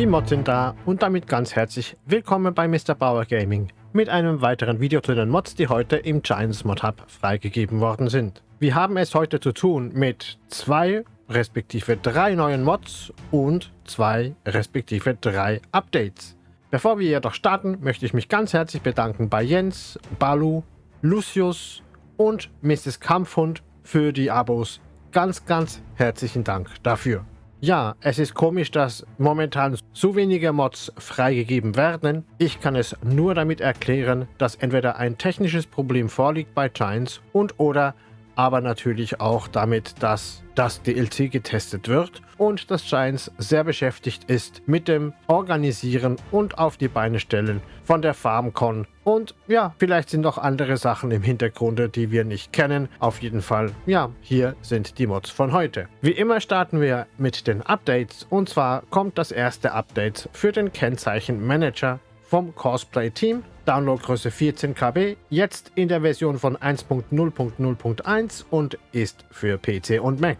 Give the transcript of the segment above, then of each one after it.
Die Mods sind da und damit ganz herzlich willkommen bei Mr. Bauer Gaming mit einem weiteren Video zu den Mods, die heute im Giants Mod Hub freigegeben worden sind. Wir haben es heute zu tun mit zwei respektive drei neuen Mods und zwei respektive drei Updates. Bevor wir jedoch starten, möchte ich mich ganz herzlich bedanken bei Jens, Balu, Lucius und Mrs. Kampfhund für die Abos. Ganz, ganz herzlichen Dank dafür. Ja, es ist komisch, dass momentan so wenige Mods freigegeben werden. Ich kann es nur damit erklären, dass entweder ein technisches Problem vorliegt bei Giants und oder aber natürlich auch damit, dass das DLC getestet wird und dass Giants sehr beschäftigt ist mit dem Organisieren und auf die Beine stellen von der FarmCon. Und ja, vielleicht sind noch andere Sachen im Hintergrund, die wir nicht kennen. Auf jeden Fall, ja, hier sind die Mods von heute. Wie immer starten wir mit den Updates und zwar kommt das erste Update für den Kennzeichen Manager vom Cosplay-Team. Downloadgröße 14 KB, jetzt in der Version von 1.0.0.1 und ist für PC und Mac.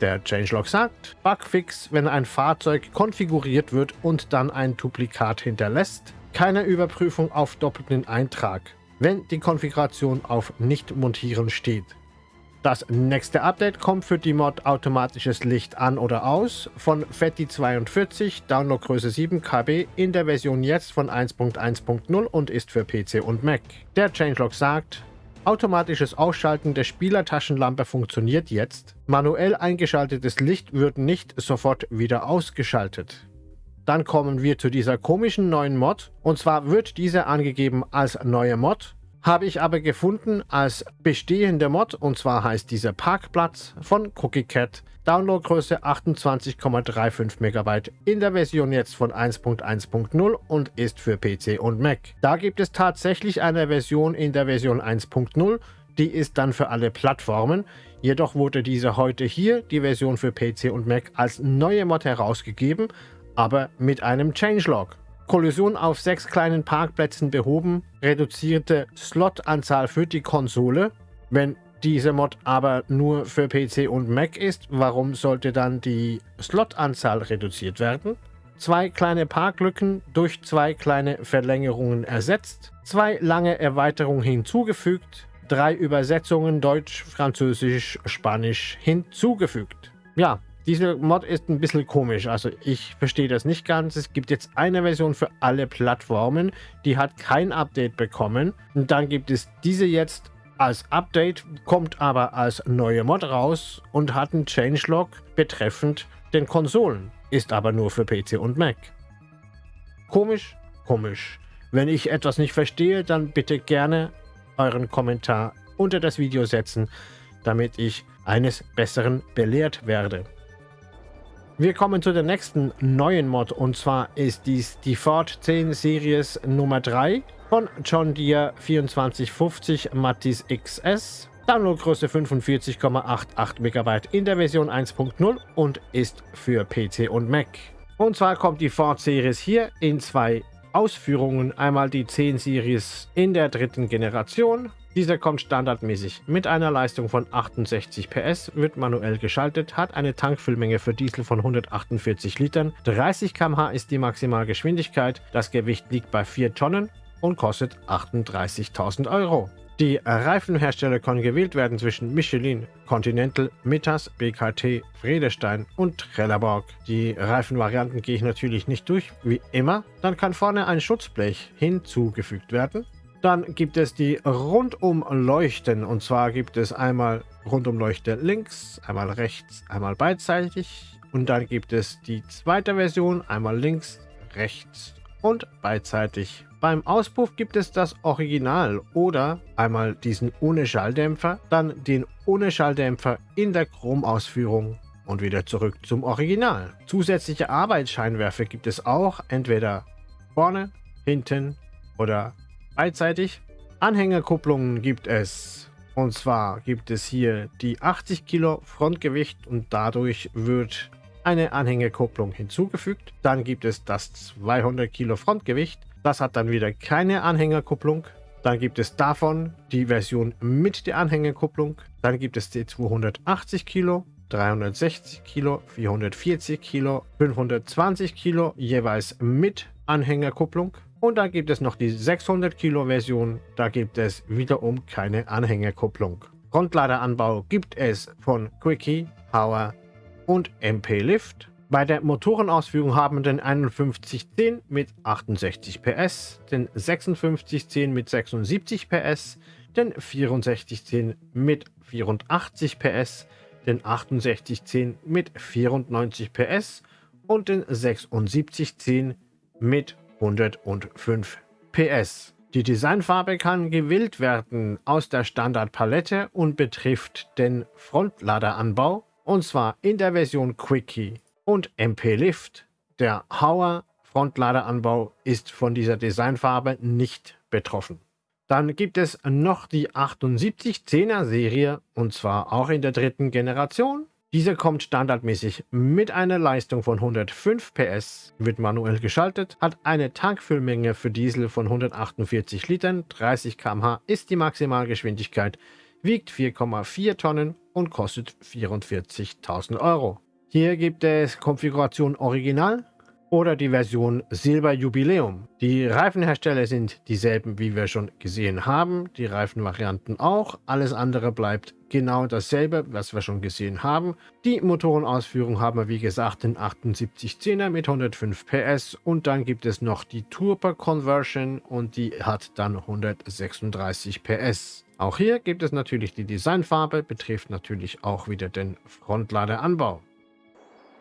Der Changelog sagt, Bugfix, wenn ein Fahrzeug konfiguriert wird und dann ein Duplikat hinterlässt. Keine Überprüfung auf doppelten Eintrag, wenn die Konfiguration auf Nicht-Montieren steht. Das nächste Update kommt für die Mod automatisches Licht an oder aus von FETI42, Downloadgröße 7 KB in der Version jetzt von 1.1.0 und ist für PC und Mac. Der Changelog sagt, automatisches Ausschalten der Spielertaschenlampe funktioniert jetzt. Manuell eingeschaltetes Licht wird nicht sofort wieder ausgeschaltet. Dann kommen wir zu dieser komischen neuen Mod. Und zwar wird diese angegeben als neue Mod habe ich aber gefunden als bestehende Mod und zwar heißt dieser Parkplatz von Cookie Cat. Downloadgröße 28,35 MB in der Version jetzt von 1.1.0 und ist für PC und Mac. Da gibt es tatsächlich eine Version in der Version 1.0, die ist dann für alle Plattformen. Jedoch wurde diese heute hier, die Version für PC und Mac, als neue Mod herausgegeben, aber mit einem Changelog. Kollision auf sechs kleinen Parkplätzen behoben, reduzierte Slotanzahl für die Konsole. Wenn diese Mod aber nur für PC und Mac ist, warum sollte dann die Slotanzahl reduziert werden? Zwei kleine Parklücken durch zwei kleine Verlängerungen ersetzt, zwei lange Erweiterungen hinzugefügt, drei Übersetzungen Deutsch, Französisch, Spanisch hinzugefügt. Ja, diese Mod ist ein bisschen komisch, also ich verstehe das nicht ganz. Es gibt jetzt eine Version für alle Plattformen, die hat kein Update bekommen. Und dann gibt es diese jetzt als Update, kommt aber als neue Mod raus und hat einen Changelog betreffend den Konsolen, ist aber nur für PC und Mac. Komisch, komisch. Wenn ich etwas nicht verstehe, dann bitte gerne euren Kommentar unter das Video setzen, damit ich eines Besseren belehrt werde. Wir kommen zu der nächsten neuen Mod und zwar ist dies die Ford 10 Series Nummer 3 von John Deere 2450 Mattis XS. Downloadgröße 45,88 MB in der Version 1.0 und ist für PC und Mac. Und zwar kommt die Ford Series hier in zwei Ausführungen. Einmal die 10 Series in der dritten Generation dieser kommt standardmäßig mit einer Leistung von 68 PS, wird manuell geschaltet, hat eine Tankfüllmenge für Diesel von 148 Litern, 30 km/h ist die Maximalgeschwindigkeit, das Gewicht liegt bei 4 Tonnen und kostet 38.000 Euro. Die Reifenhersteller können gewählt werden zwischen Michelin, Continental, Mittas, BKT, Friedestein und Trelleborg. Die Reifenvarianten gehe ich natürlich nicht durch, wie immer. Dann kann vorne ein Schutzblech hinzugefügt werden. Dann gibt es die Rundumleuchten. Und zwar gibt es einmal Rundumleuchte links, einmal rechts, einmal beidseitig. Und dann gibt es die zweite Version, einmal links, rechts und beidseitig. Beim Auspuff gibt es das Original oder einmal diesen ohne Schalldämpfer, dann den ohne Schalldämpfer in der Chromausführung und wieder zurück zum Original. Zusätzliche Arbeitsscheinwerfer gibt es auch entweder vorne, hinten oder beidseitig. Anhängerkupplungen gibt es. Und zwar gibt es hier die 80 Kilo Frontgewicht und dadurch wird eine Anhängerkupplung hinzugefügt. Dann gibt es das 200 Kilo Frontgewicht. Das hat dann wieder keine Anhängerkupplung. Dann gibt es davon die Version mit der Anhängerkupplung. Dann gibt es die 280 Kilo 360 Kilo, 440 Kilo, 520 Kilo, jeweils mit Anhängerkupplung. Und dann gibt es noch die 600 Kilo Version, da gibt es wiederum keine Anhängerkupplung. Frontladeranbau gibt es von Quickie, Power und MP Lift. Bei der Motorenausführung haben den 5110 mit 68 PS, den 5610 mit 76 PS, den 6410 mit 84 PS, den 6810 mit 94 PS und den 7610 mit 105 PS. Die Designfarbe kann gewählt werden aus der Standardpalette und betrifft den Frontladeranbau und zwar in der Version Quickie und MP Lift. Der Hauer Frontladeranbau ist von dieser Designfarbe nicht betroffen. Dann gibt es noch die 7810er Serie und zwar auch in der dritten Generation. Diese kommt standardmäßig mit einer Leistung von 105 PS, wird manuell geschaltet, hat eine Tankfüllmenge für Diesel von 148 Litern, 30 km/h ist die Maximalgeschwindigkeit, wiegt 4,4 Tonnen und kostet 44.000 Euro. Hier gibt es Konfiguration Original oder die Version Silber Jubiläum. Die Reifenhersteller sind dieselben, wie wir schon gesehen haben, die Reifenvarianten auch. Alles andere bleibt genau dasselbe, was wir schon gesehen haben. Die Motorenausführung haben wir wie gesagt den 7810er mit 105 PS und dann gibt es noch die Turbo Conversion und die hat dann 136 PS. Auch hier gibt es natürlich die Designfarbe, betrifft natürlich auch wieder den Frontladeranbau.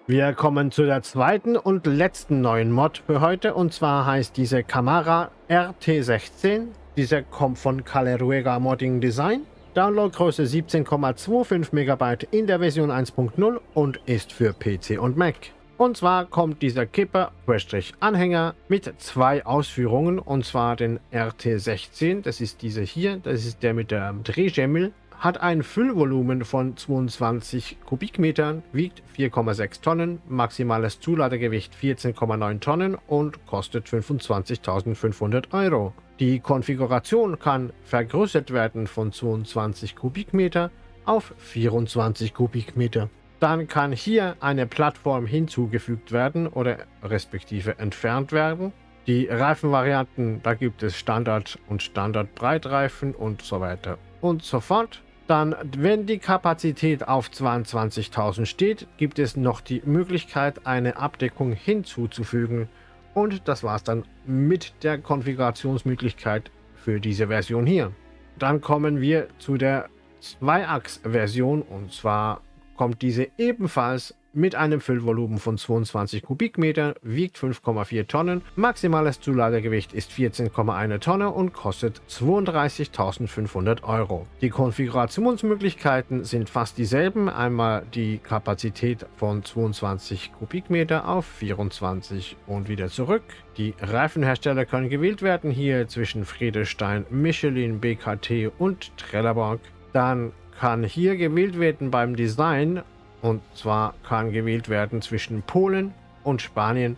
Wir kommen zu der zweiten und letzten neuen Mod für heute und zwar heißt diese Camara RT16. Diese kommt von Caleruega Modding Design. Downloadgröße 17,25 MB in der Version 1.0 und ist für PC und Mac. Und zwar kommt dieser Kipper-Anhänger mit zwei Ausführungen und zwar den RT16, das ist dieser hier, das ist der mit der Drehschemmel hat ein Füllvolumen von 22 Kubikmetern, wiegt 4,6 Tonnen, maximales Zuladegewicht 14,9 Tonnen und kostet 25.500 Euro. Die Konfiguration kann vergrößert werden von 22 Kubikmeter auf 24 Kubikmeter. Dann kann hier eine Plattform hinzugefügt werden oder respektive entfernt werden. Die Reifenvarianten, da gibt es Standard- und Standardbreitreifen und so weiter und so fort. Dann, wenn die Kapazität auf 22.000 steht, gibt es noch die Möglichkeit, eine Abdeckung hinzuzufügen. Und das war es dann mit der Konfigurationsmöglichkeit für diese Version hier. Dann kommen wir zu der Zweiachs-Version und zwar kommt diese ebenfalls mit einem Füllvolumen von 22 Kubikmeter, wiegt 5,4 Tonnen, maximales Zuladegewicht ist 14,1 Tonne und kostet 32.500 Euro. Die Konfigurationsmöglichkeiten sind fast dieselben, einmal die Kapazität von 22 Kubikmeter auf 24 und wieder zurück. Die Reifenhersteller können gewählt werden, hier zwischen Friedestein, Michelin, BKT und Trelleborg. Dann kann hier gewählt werden beim Design und zwar kann gewählt werden zwischen Polen und Spanien.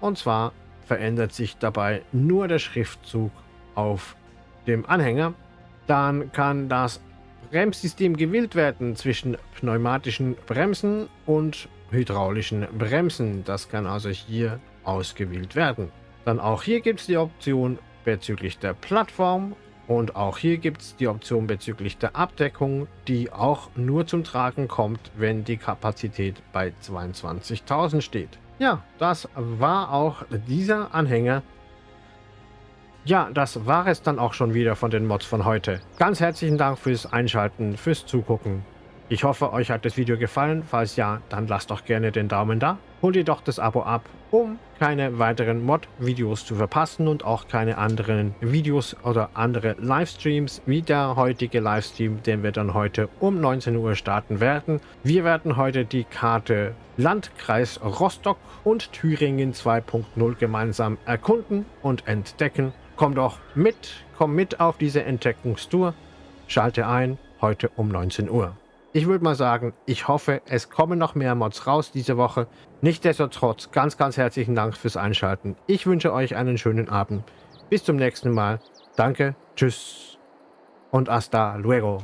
Und zwar verändert sich dabei nur der Schriftzug auf dem Anhänger. Dann kann das Bremssystem gewählt werden zwischen pneumatischen Bremsen und hydraulischen Bremsen. Das kann also hier ausgewählt werden. Dann auch hier gibt es die Option bezüglich der Plattform und auch hier gibt es die Option bezüglich der Abdeckung, die auch nur zum Tragen kommt, wenn die Kapazität bei 22.000 steht. Ja, das war auch dieser Anhänger. Ja, das war es dann auch schon wieder von den Mods von heute. Ganz herzlichen Dank fürs Einschalten, fürs Zugucken. Ich hoffe, euch hat das Video gefallen. Falls ja, dann lasst doch gerne den Daumen da. Holt ihr doch das Abo ab, um keine weiteren Mod-Videos zu verpassen und auch keine anderen Videos oder andere Livestreams wie der heutige Livestream, den wir dann heute um 19 Uhr starten werden. Wir werden heute die Karte Landkreis Rostock und Thüringen 2.0 gemeinsam erkunden und entdecken. Komm doch mit, komm mit auf diese Entdeckungstour. Schalte ein, heute um 19 Uhr. Ich würde mal sagen, ich hoffe, es kommen noch mehr Mods raus diese Woche. Nichtsdestotrotz, ganz, ganz herzlichen Dank fürs Einschalten. Ich wünsche euch einen schönen Abend. Bis zum nächsten Mal. Danke, tschüss und hasta luego.